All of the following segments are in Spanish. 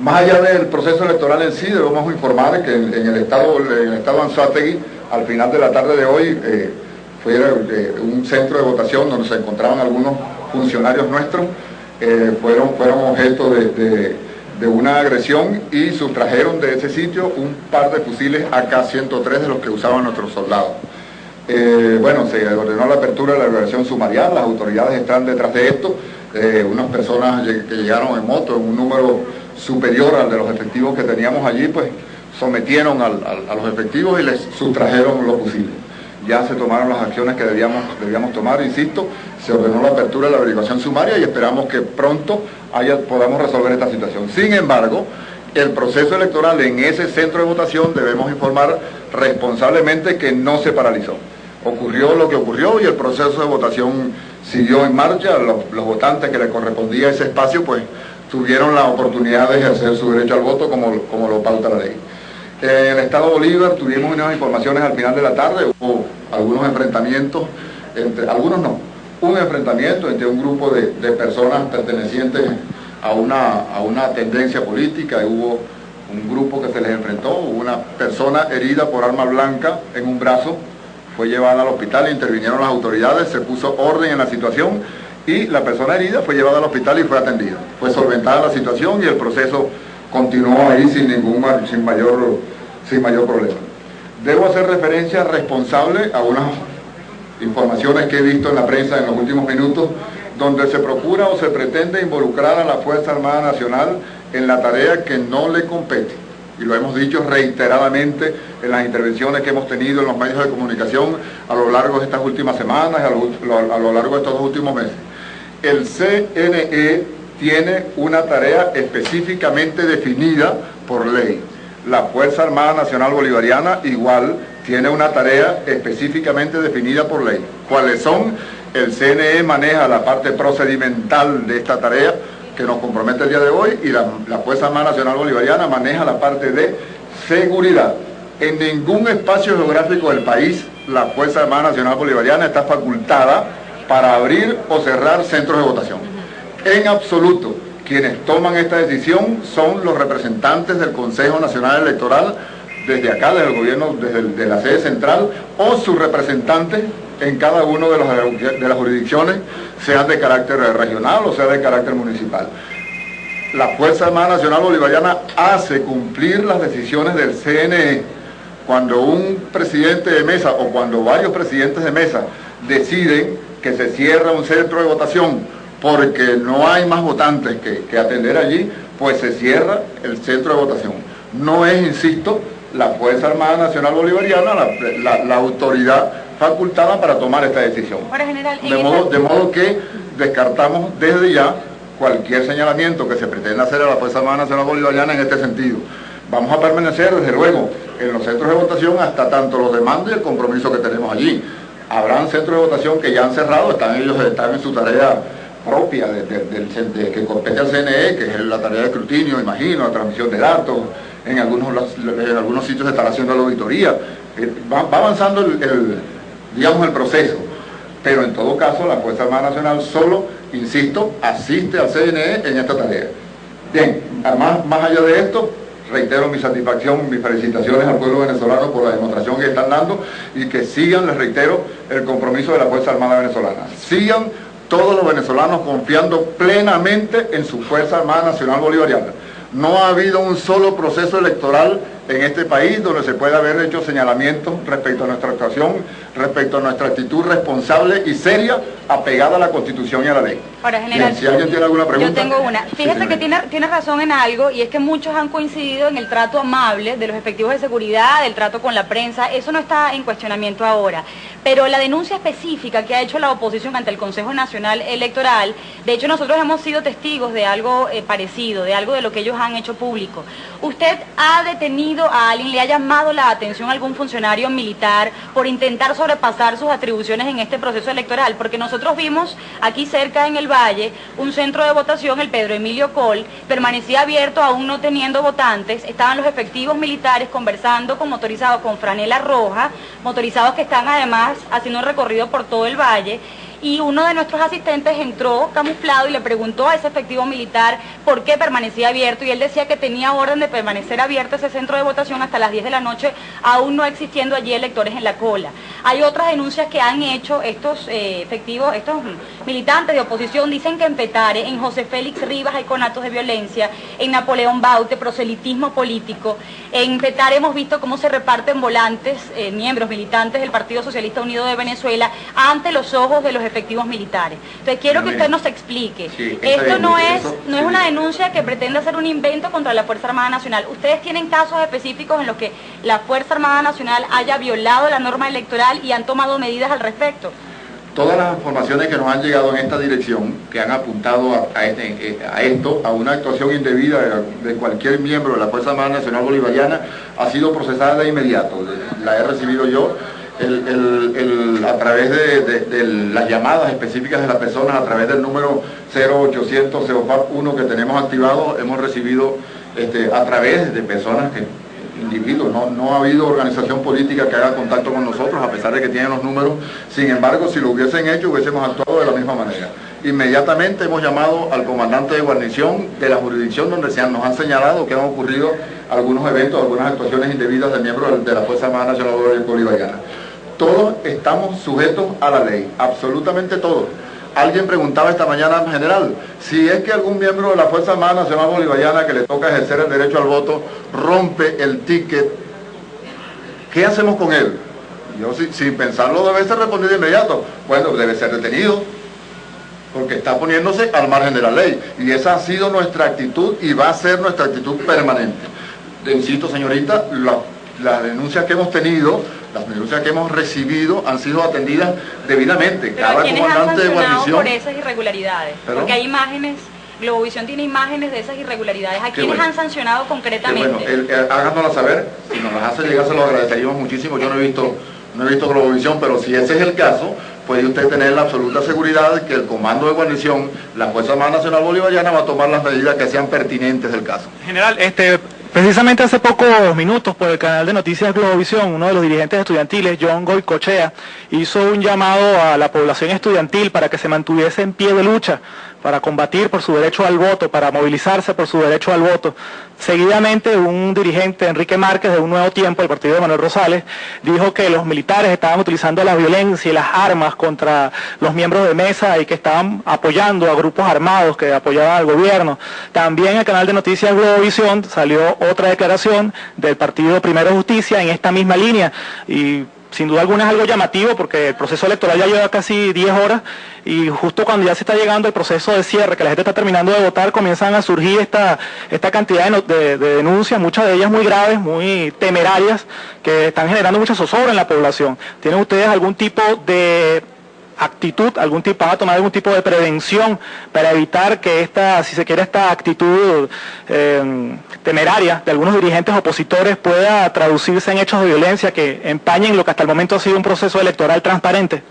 Más allá del proceso electoral en sí, debemos informar que en, el estado en el estado Anzuategui, al final de la tarde de hoy, eh, fue eh, un centro de votación donde se encontraban algunos funcionarios nuestros, eh, fueron, fueron objeto de, una agresión y sustrajeron de ese sitio un par de fusiles AK-103 de los que usaban nuestros soldados. bueno, se ordenó la apertura de la liberación sumarial, las autoridades están detrás de esto, unas personas que llegaron en moto en un número superior al de los efectivos que teníamos allí, pues sometieron a los efectivos y les sustrajeron los fusiles. Ya se tomaron las acciones que debíamos, debíamos tomar, insisto, se ordenó la apertura de la averiguación sumaria y esperamos que pronto haya, podamos resolver esta situación. Sin embargo, el proceso electoral en ese centro de votación debemos informar responsablemente que no se paralizó. Ocurrió lo que ocurrió y el proceso de votación siguió en marcha, los, los votantes que le correspondía ese espacio pues tuvieron la oportunidad de ejercer su derecho al voto como, como lo pauta la ley. En el Estado Bolívar tuvimos unas informaciones al final de la tarde, hubo algunos enfrentamientos, entre algunos no, un enfrentamiento entre un grupo de, personas pertenecientes a una, a una tendencia política, hubo un grupo que se les enfrentó, una persona herida por arma blanca en un brazo, fue llevada al hospital, intervinieron las autoridades, se puso orden en la situación y la persona herida fue llevada al hospital y fue atendida. Fue solventada la situación y el proceso continuó ahí sin ningún sin mayor, sin mayor problema. Debo hacer referencia responsable a unas informaciones que he visto en la prensa en los últimos minutos, donde se procura o se pretende involucrar a la Fuerza Armada Nacional en la tarea que no le compete. Y lo hemos dicho reiteradamente en las intervenciones que hemos tenido en los medios de comunicación a lo largo de estas últimas semanas, a lo, a lo largo de estos últimos meses el CNE tiene una tarea específicamente definida por ley. La Fuerza Armada Nacional Bolivariana igual tiene una tarea específicamente definida por ley. ¿Cuáles son? El CNE maneja la parte procedimental de esta tarea que nos compromete el día de hoy y la, Fuerza Armada Nacional Bolivariana maneja la parte de seguridad. En ningún espacio geográfico del país la Fuerza Armada Nacional Bolivariana está facultada para abrir o cerrar centros de votación. En absoluto, quienes toman esta decisión son los representantes del Consejo Nacional Electoral desde acá, desde el gobierno, desde la sede central, o sus representantes en cada uno de, de las jurisdicciones, sean de carácter regional o sea de carácter municipal. La Fuerza Armada Nacional Bolivariana hace cumplir las decisiones del CNE cuando un presidente de mesa o cuando varios presidentes de mesa deciden que se cierra un centro de votación porque no hay más votantes que, atender allí, pues se cierra el centro de votación. No es, insisto, la Fuerza Armada Nacional Bolivariana la, autoridad facultada para tomar esta decisión. de, modo, de modo que descartamos desde ya cualquier señalamiento que se pretenda hacer a la Fuerza Armada Nacional Bolivariana en este sentido. Vamos a permanecer, desde luego, en los centros de votación hasta tanto los demandos y el compromiso que tenemos allí habrán centros de votación que ya han cerrado, están ellos están en su tarea propia de, que compete al CNE, que es la tarea de escrutinio, imagino, la transmisión de datos, en algunos, en algunos sitios se están haciendo la auditoría, eh, va, avanzando el, digamos, el proceso, pero en todo caso la Fuerza Armada Nacional solo, insisto, asiste al CNE en esta tarea. Bien, además, más allá de esto, reitero mi satisfacción, mis felicitaciones al pueblo venezolano por la demostración que están dando y que sigan, les reitero, el compromiso de la Fuerza Armada Venezolana. Sigan todos los venezolanos confiando plenamente en su Fuerza Armada Nacional Bolivariana. No ha habido un solo proceso electoral en este país donde se puede haber hecho señalamientos respecto a nuestra actuación, respecto a nuestra actitud responsable y seria apegada a la Constitución y a la ley. Ahora, general, si alguien tiene alguna pregunta. Yo tengo una. Fíjese que tiene, tiene razón en algo y es que muchos han coincidido en el trato amable de los efectivos de seguridad, del trato con la prensa, eso no está en cuestionamiento ahora. Pero la denuncia específica que ha hecho la oposición ante el Consejo Nacional Electoral, de hecho nosotros hemos sido testigos de algo eh, parecido, de algo de lo que ellos han hecho público. ¿Usted ha detenido a alguien, le ha llamado la atención a algún funcionario militar por intentar sobrepasar sus atribuciones en este proceso electoral? Porque nosotros vimos aquí cerca en el Valle un centro de votación, el Pedro Emilio Col, permanecía abierto aún no teniendo votantes, estaban los efectivos militares conversando con motorizados con franela roja, motorizados que están además haciendo un recorrido por todo el valle y uno de nuestros asistentes entró camuflado y le preguntó a ese efectivo militar por qué permanecía abierto y él decía que tenía orden de permanecer abierto ese centro de votación hasta las 10 de la noche, aún no existiendo allí electores en la cola. Hay otras denuncias que han hecho estos eh, efectivos, estos militantes de oposición, dicen que en Petare, en José Félix Rivas hay conatos de violencia, en Napoleón Baute, proselitismo político, en Petare hemos visto cómo se reparten volantes, eh, miembros militantes del Partido Socialista Unido de Venezuela, ante los ojos de los efectivos militares. Entonces quiero que usted nos explique. Esto no es, no es una denuncia que pretende hacer un invento contra la Fuerza Armada Nacional. Ustedes tienen casos específicos en los que la Fuerza Armada Nacional haya violado la norma electoral y han tomado medidas al respecto todas las informaciones que nos han llegado en esta dirección, que han apuntado a, este, esto, a una actuación indebida de, cualquier miembro de la Fuerza Armada Nacional Bolivariana, ha sido procesada de inmediato. La he recibido yo a través de, las llamadas específicas de las personas, a través del número 0800 1 que tenemos activado, hemos recibido este, a través de personas que individuos, no, ha habido organización política que haga contacto con nosotros, a pesar de que tienen los números, sin embargo, si lo hubiesen hecho, hubiésemos actuado de la misma manera. Inmediatamente hemos llamado al comandante de guarnición de la jurisdicción donde se nos han señalado que han ocurrido algunos eventos, algunas actuaciones indebidas de miembros de la Fuerza Armada Nacional Bolivariana. Todos estamos sujetos a la ley, absolutamente todos. Alguien preguntaba esta mañana en general, si es que algún miembro de la Fuerza Armada Nacional Bolivariana que le toca ejercer el derecho al voto rompe el ticket, ¿qué hacemos con él? Yo sin pensarlo debe ser respondido de inmediato. Bueno, debe ser detenido, porque está poniéndose al margen de la ley. Y esa ha sido nuestra actitud y va a ser nuestra actitud permanente. Insisto, señorita, las denuncias que hemos tenido las denuncias que hemos recibido han sido atendidas debidamente. Pero Cada comandante de guarnición. por esas irregularidades? Porque hay imágenes. Globovisión tiene imágenes de esas irregularidades. ¿A quiénes han sancionado concretamente? bueno, el, saber. Si nos las hace llegar, se lo agradeceríamos muchísimo. Yo no he visto no he visto Globovisión, pero si ese es el caso, puede usted tener la absoluta seguridad de que el comando de guarnición, la Fuerza Armada Nacional Bolivariana, va a tomar las medidas que sean pertinentes del caso. General, este, Precisamente hace pocos minutos por el canal de noticias Globovisión, uno de los dirigentes estudiantiles, John Goycochea, hizo un llamado a la población estudiantil para que se mantuviese en pie de lucha para combatir por su derecho al voto, para movilizarse por su derecho al voto. Seguidamente, un dirigente, Enrique Márquez, de Un Nuevo Tiempo, el partido de Manuel Rosales, dijo que los militares estaban utilizando la violencia y las armas contra los miembros de mesa y que estaban apoyando a grupos armados que apoyaban al gobierno. También en el canal de noticias Globovisión salió otra declaración del partido Primero Justicia en esta misma línea y sin duda alguna es algo llamativo porque el proceso electoral ya lleva casi 10 horas y justo cuando ya se está llegando el proceso de cierre, que la gente está terminando de votar, comienzan a surgir esta, esta cantidad de, denuncias, muchas de ellas muy graves, muy temerarias, que están generando mucha zozobra en la población. ¿Tienen ustedes algún tipo de actitud, algún tipo, a tomar algún tipo de prevención para evitar que esta, si se quiere, esta actitud eh, temeraria de algunos dirigentes opositores pueda traducirse en hechos de violencia que empañen lo que hasta el momento ha sido un proceso electoral transparente?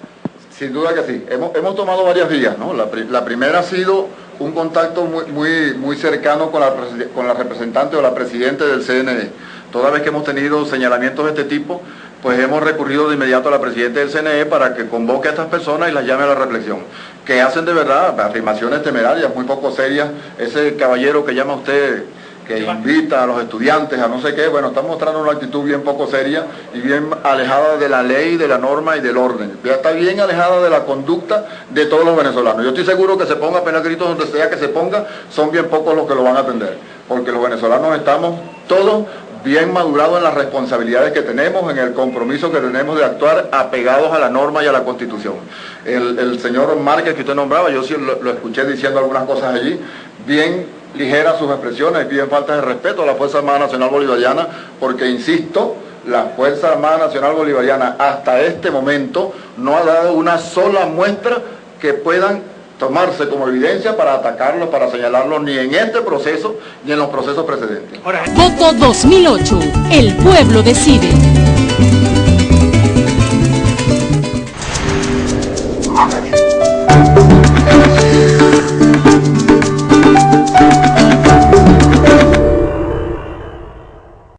Sin duda que sí. Hemos, tomado varias vías, ¿no? La, primera ha sido un contacto muy, muy, muy cercano con la, con la representante o la presidente del CNE. Toda vez que hemos tenido señalamientos de este tipo, pues hemos recurrido de inmediato a la presidenta del CNE para que convoque a estas personas y las llame a la reflexión. Que hacen de verdad afirmaciones temerarias, muy poco serias. Ese caballero que llama usted que invita a los estudiantes a no sé qué, bueno, está mostrando una actitud bien poco seria y bien alejada de la ley, de la norma y del orden. Ya está bien alejada de la conducta de todos los venezolanos. Yo estoy seguro que se ponga apenas gritos donde sea que se ponga, son bien pocos los que lo van a atender, porque los venezolanos estamos todos bien madurados en las responsabilidades que tenemos, en el compromiso que tenemos de actuar apegados a la norma y a la constitución. El, señor Márquez que usted nombraba, yo sí lo, escuché diciendo algunas cosas allí, bien ligeras sus expresiones, bien falta de respeto a la Fuerza Armada Nacional Bolivariana, porque insisto, la Fuerza Armada Nacional Bolivariana hasta este momento no ha dado una sola muestra que puedan tomarse como evidencia para atacarlo, para señalarlo, ni en este proceso, ni en los procesos precedentes. Voto 2008. El pueblo decide.